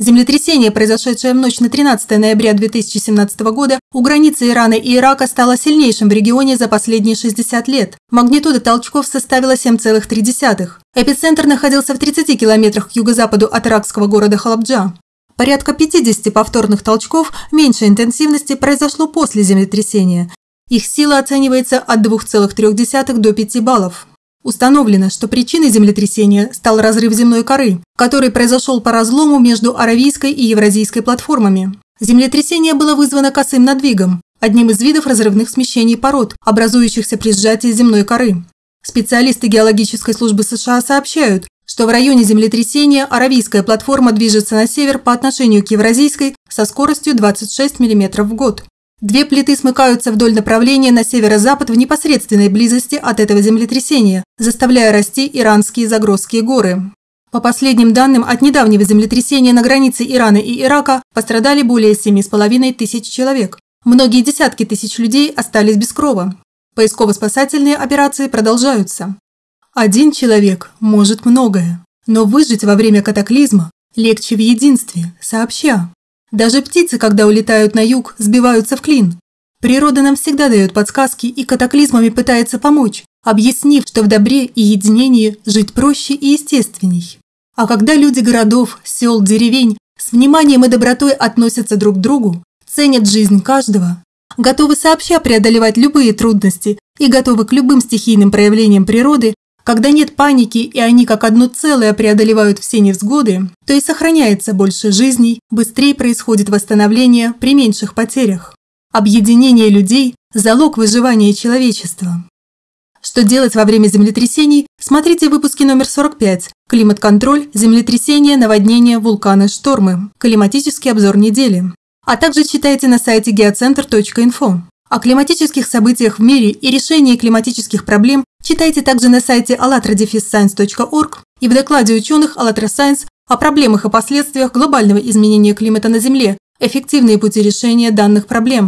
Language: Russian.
Землетрясение, произошедшее в ночь на 13 ноября 2017 года, у границы Ирана и Ирака стало сильнейшим в регионе за последние 60 лет. Магнитуда толчков составила 7,3. Эпицентр находился в 30 километрах к юго-западу от иракского города Халабджа. Порядка 50 повторных толчков меньшей интенсивности произошло после землетрясения. Их сила оценивается от 2,3 до 5 баллов. Установлено, что причиной землетрясения стал разрыв земной коры, который произошел по разлому между Аравийской и Евразийской платформами. Землетрясение было вызвано косым надвигом, одним из видов разрывных смещений пород, образующихся при сжатии земной коры. Специалисты геологической службы США сообщают, что в районе землетрясения аравийская платформа движется на север по отношению к евразийской со скоростью 26 мм в год. Две плиты смыкаются вдоль направления на северо-запад в непосредственной близости от этого землетрясения, заставляя расти иранские Загрозские горы. По последним данным, от недавнего землетрясения на границе Ирана и Ирака пострадали более 7,5 тысяч человек. Многие десятки тысяч людей остались без крова. Поисково-спасательные операции продолжаются. Один человек может многое, но выжить во время катаклизма легче в единстве, сообща. Даже птицы, когда улетают на юг, сбиваются в клин. Природа нам всегда дает подсказки и катаклизмами пытается помочь, объяснив, что в добре и единении жить проще и естественней. А когда люди городов, сел, деревень с вниманием и добротой относятся друг к другу, ценят жизнь каждого, готовы сообща преодолевать любые трудности и готовы к любым стихийным проявлениям природы, когда нет паники и они как одно целое преодолевают все невзгоды, то и сохраняется больше жизней, быстрее происходит восстановление при меньших потерях. Объединение людей – залог выживания человечества. Что делать во время землетрясений, смотрите в выпуске номер 45 «Климат-контроль, землетрясения, наводнения, вулканы, штормы. Климатический обзор недели». А также читайте на сайте geocenter.info. О климатических событиях в мире и решении климатических проблем читайте также на сайте allatradefisscience.org и в докладе ученых АЛЛАТРА Science о проблемах и последствиях глобального изменения климата на Земле, эффективные пути решения данных проблем.